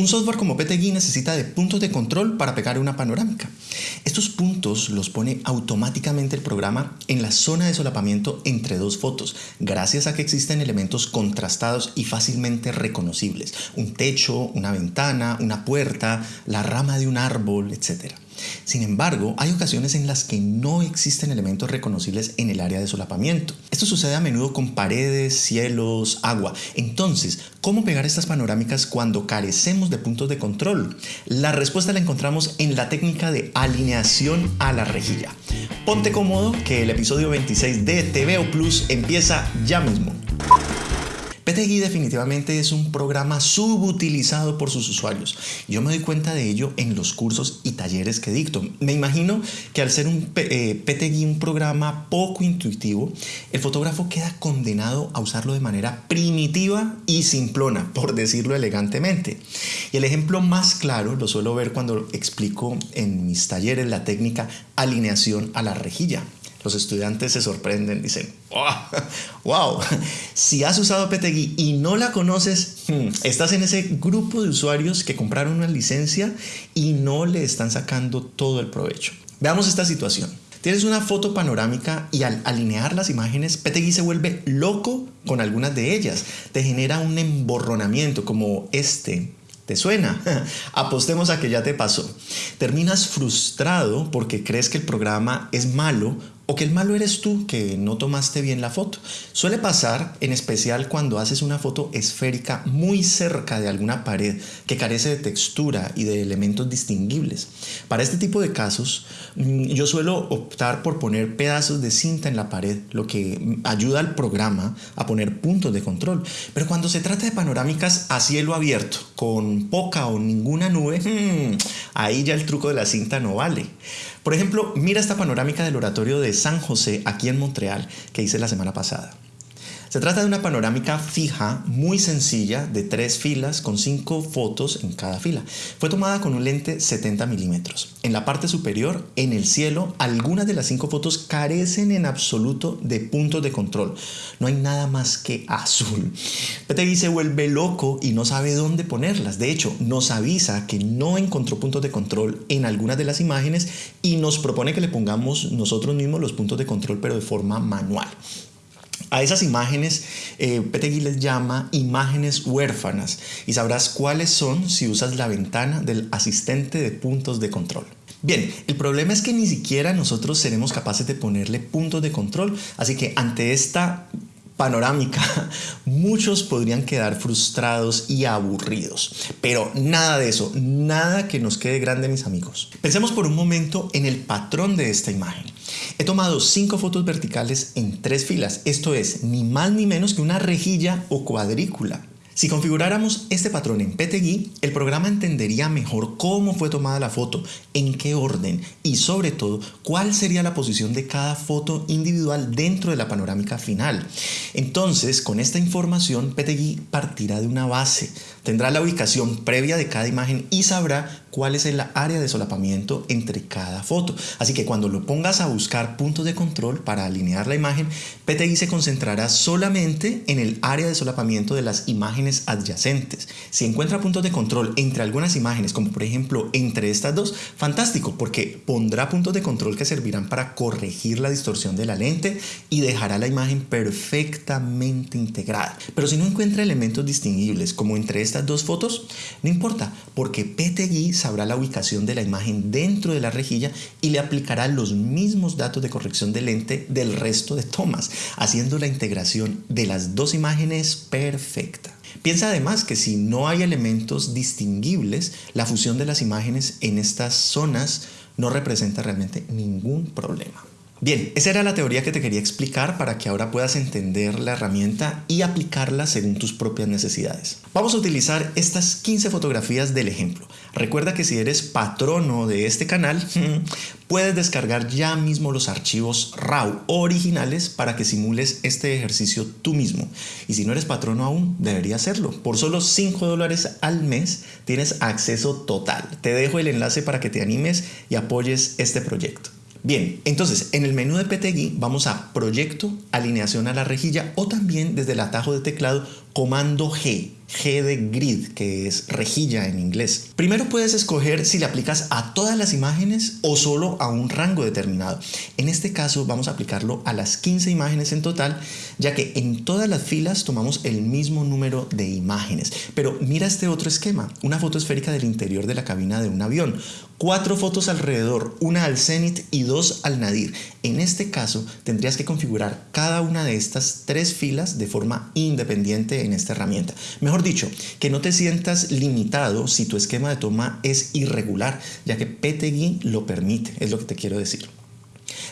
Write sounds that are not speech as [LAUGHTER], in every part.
Un software como PTGui necesita de puntos de control para pegar una panorámica. Estos puntos los pone automáticamente el programa en la zona de solapamiento entre dos fotos, gracias a que existen elementos contrastados y fácilmente reconocibles. Un techo, una ventana, una puerta, la rama de un árbol, etc. Sin embargo, hay ocasiones en las que no existen elementos reconocibles en el área de solapamiento. Esto sucede a menudo con paredes, cielos, agua. Entonces, ¿cómo pegar estas panorámicas cuando carecemos de puntos de control? La respuesta la encontramos en la técnica de alineación a la rejilla. Ponte cómodo que el episodio 26 de TVO Plus empieza ya mismo. PTGui definitivamente es un programa subutilizado por sus usuarios. Yo me doy cuenta de ello en los cursos y talleres que dicto. Me imagino que al ser un eh, un programa poco intuitivo, el fotógrafo queda condenado a usarlo de manera primitiva y simplona, por decirlo elegantemente. Y el ejemplo más claro lo suelo ver cuando explico en mis talleres la técnica alineación a la rejilla. Los estudiantes se sorprenden, dicen, wow, si has usado PTGui y no la conoces, hmm, estás en ese grupo de usuarios que compraron una licencia y no le están sacando todo el provecho. Veamos esta situación. Tienes una foto panorámica y al alinear las imágenes, PTGui se vuelve loco con algunas de ellas. Te genera un emborronamiento como este ¿Te suena? [LAUGHS] Apostemos a que ya te pasó. Terminas frustrado porque crees que el programa es malo o que el malo eres tú que no tomaste bien la foto. Suele pasar en especial cuando haces una foto esférica muy cerca de alguna pared que carece de textura y de elementos distinguibles. Para este tipo de casos mm, yo suelo optar por poner pedazos de cinta en la pared, lo que ayuda al programa a poner puntos de control. Pero cuando se trata de panorámicas a cielo abierto, con poca o ninguna nube, [LAUGHS] mm, ahí ya el truco de la cinta no vale. Por ejemplo, mira esta panorámica del oratorio de San José aquí en Montreal que hice la semana pasada. Se trata de una panorámica fija, muy sencilla, de tres filas con cinco fotos en cada fila. Fue tomada con un lente 70 milímetros. En la parte superior, en el cielo, algunas de las cinco fotos carecen en absoluto de puntos de control. No hay nada más que azul. PTGui se vuelve loco y no sabe dónde ponerlas. De hecho, nos avisa que no encontró puntos de control en algunas de las imágenes y nos propone que le pongamos nosotros mismos los puntos de control, pero de forma manual. A esas imágenes eh, Petegui les llama imágenes huérfanas y sabrás cuáles son si usas la ventana del asistente de puntos de control. Bien, el problema es que ni siquiera nosotros seremos capaces de ponerle puntos de control, así que ante esta panorámica, [LAUGHS] muchos podrían quedar frustrados y aburridos. Pero nada de eso, nada que nos quede grande mis amigos. Pensemos por un momento en el patrón de esta imagen. He tomado cinco fotos verticales en tres filas, esto es ni más ni menos que una rejilla o cuadrícula. Si configuráramos este patrón en PTGui, el programa entendería mejor cómo fue tomada la foto, en qué orden y sobre todo cuál sería la posición de cada foto individual dentro de la panorámica final. Entonces, con esta información, PTGui partirá de una base, tendrá la ubicación previa de cada imagen y sabrá cuál es el área de solapamiento entre cada foto. Así que cuando lo pongas a buscar puntos de control para alinear la imagen, PTI se concentrará solamente en el área de solapamiento de las imágenes adyacentes. Si encuentra puntos de control entre algunas imágenes, como por ejemplo entre estas dos, fantástico, porque pondrá puntos de control que servirán para corregir la distorsión de la lente y dejará la imagen perfectamente integrada. Pero si no encuentra elementos distinguibles como entre estas dos fotos, no importa, porque PTGui sabrá la ubicación de la imagen dentro de la rejilla y le aplicará los mismos datos de corrección de lente del resto de tomas, haciendo la integración de las dos imágenes perfecta. Piensa además que si no hay elementos distinguibles, la fusión de las imágenes en estas zonas no representa realmente ningún problema. Bien, esa era la teoría que te quería explicar para que ahora puedas entender la herramienta y aplicarla según tus propias necesidades. Vamos a utilizar estas 15 fotografías del ejemplo. Recuerda que si eres patrono de este canal, [LAUGHS] puedes descargar ya mismo los archivos RAW originales para que simules este ejercicio tú mismo. Y si no eres patrono aún, debería hacerlo. Por solo 5 dólares al mes tienes acceso total. Te dejo el enlace para que te animes y apoyes este proyecto. Bien, entonces en el menú de PTGui vamos a Proyecto, Alineación a la rejilla o también desde el atajo de teclado comando G, G de grid, que es rejilla en inglés. Primero puedes escoger si le aplicas a todas las imágenes o solo a un rango determinado. En este caso vamos a aplicarlo a las 15 imágenes en total, ya que en todas las filas tomamos el mismo número de imágenes. Pero mira este otro esquema, una foto esférica del interior de la cabina de un avión. Cuatro fotos alrededor, una al cenit y dos al nadir. En este caso tendrías que configurar cada una de estas tres filas de forma independiente en esta herramienta. Mejor dicho, que no te sientas limitado si tu esquema de toma es irregular, ya que PTGui lo permite, es lo que te quiero decir.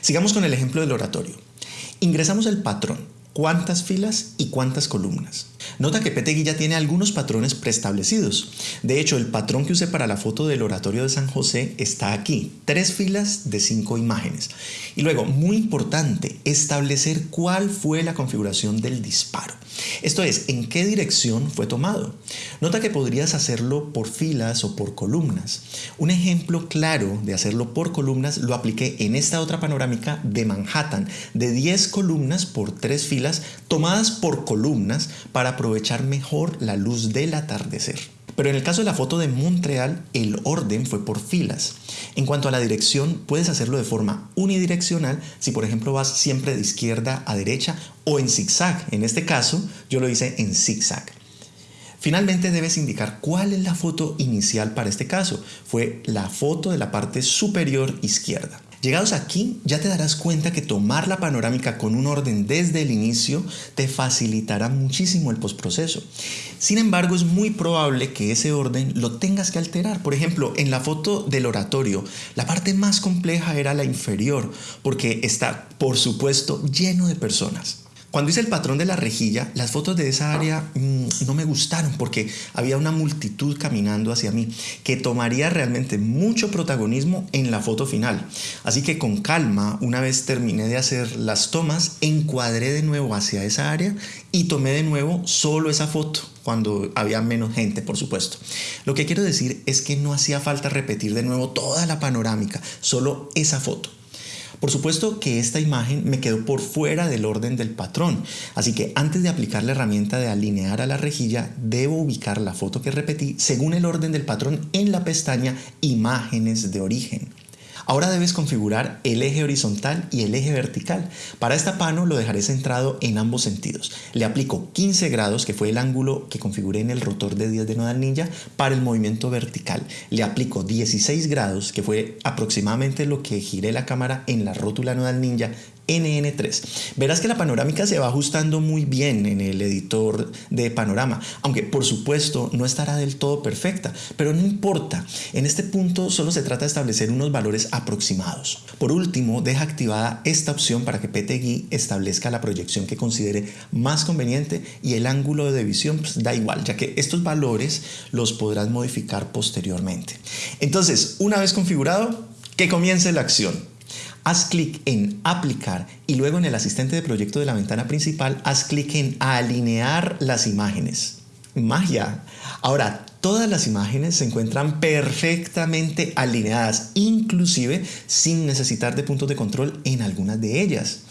Sigamos con el ejemplo del oratorio. Ingresamos el patrón, cuántas filas y cuántas columnas. Nota que Petegui ya tiene algunos patrones preestablecidos. De hecho, el patrón que usé para la foto del oratorio de San José está aquí, tres filas de cinco imágenes. Y luego, muy importante, establecer cuál fue la configuración del disparo. Esto es, en qué dirección fue tomado. Nota que podrías hacerlo por filas o por columnas. Un ejemplo claro de hacerlo por columnas lo apliqué en esta otra panorámica de Manhattan, de 10 columnas por 3 filas tomadas por columnas para aprovechar mejor la luz del atardecer. Pero en el caso de la foto de Montreal, el orden fue por filas. En cuanto a la dirección, puedes hacerlo de forma unidireccional si por ejemplo vas siempre de izquierda a derecha o en zigzag. En este caso, yo lo hice en zigzag. Finalmente debes indicar cuál es la foto inicial para este caso. Fue la foto de la parte superior izquierda. Llegados aquí, ya te darás cuenta que tomar la panorámica con un orden desde el inicio te facilitará muchísimo el postproceso. Sin embargo, es muy probable que ese orden lo tengas que alterar. Por ejemplo, en la foto del oratorio, la parte más compleja era la inferior, porque está, por supuesto, lleno de personas. Cuando hice el patrón de la rejilla, las fotos de esa área mm, no me gustaron porque había una multitud caminando hacia mí que tomaría realmente mucho protagonismo en la foto final. Así que con calma, una vez terminé de hacer las tomas, encuadré de nuevo hacia esa área y tomé de nuevo solo esa foto cuando había menos gente, por supuesto. Lo que quiero decir es que no hacía falta repetir de nuevo toda la panorámica, solo esa foto. Por supuesto que esta imagen me quedó por fuera del orden del patrón, así que antes de aplicar la herramienta de alinear a la rejilla, debo ubicar la foto que repetí según el orden del patrón en la pestaña Imágenes de origen. Ahora debes configurar el eje horizontal y el eje vertical. Para esta pano lo dejaré centrado en ambos sentidos. Le aplico 15 grados, que fue el ángulo que configuré en el rotor de 10 de Nodal Ninja, para el movimiento vertical. Le aplico 16 grados, que fue aproximadamente lo que giré la cámara en la rótula Nodal Ninja NN3. Verás que la panorámica se va ajustando muy bien en el editor de panorama, aunque por supuesto no estará del todo perfecta, pero no importa. En este punto solo se trata de establecer unos valores aproximados. Por último, deja activada esta opción para que PTGui establezca la proyección que considere más conveniente y el ángulo de visión pues, da igual, ya que estos valores los podrás modificar posteriormente. Entonces, una vez configurado, que comience la acción haz clic en aplicar y luego en el asistente de proyecto de la ventana principal haz clic en alinear las imágenes. Magia. Ahora, todas las imágenes se encuentran perfectamente alineadas, inclusive sin necesitar de puntos de control en algunas de ellas.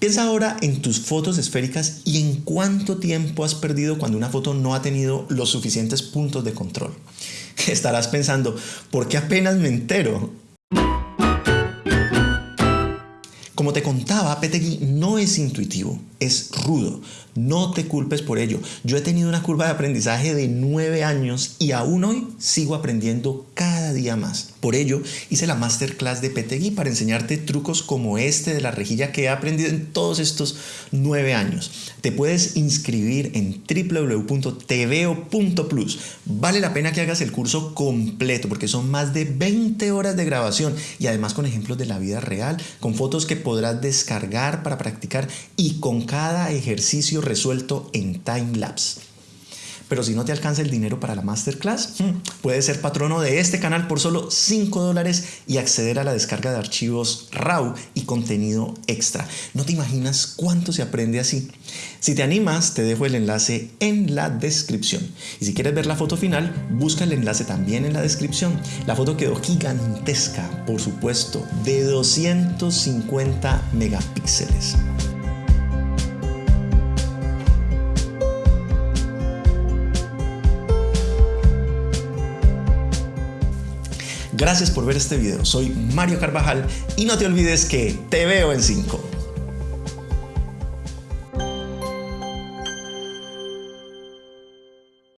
Piensa ahora en tus fotos esféricas y en cuánto tiempo has perdido cuando una foto no ha tenido los suficientes puntos de control. [LAUGHS] Estarás pensando, ¿por qué apenas me entero? Como te contaba, PTGui no es intuitivo, es rudo. No te culpes por ello. Yo he tenido una curva de aprendizaje de nueve años y aún hoy sigo aprendiendo cada día más. Por ello, hice la masterclass de PTGui para enseñarte trucos como este de la rejilla que he aprendido en todos estos nueve años. Te puedes inscribir en www.tveo.plus. Vale la pena que hagas el curso completo porque son más de 20 horas de grabación y además con ejemplos de la vida real, con fotos que podrás descargar para practicar y con cada ejercicio resuelto en time lapse. Pero si no te alcanza el dinero para la masterclass, hmm, puedes ser patrono de este canal por solo 5 dólares y acceder a la descarga de archivos RAW y contenido extra. No te imaginas cuánto se aprende así. Si te animas, te dejo el enlace en la descripción. Y si quieres ver la foto final, busca el enlace también en la descripción. La foto quedó gigantesca, por supuesto, de 250 megapíxeles. Gracias por ver este video. Soy Mario Carvajal y no te olvides que te veo en 5.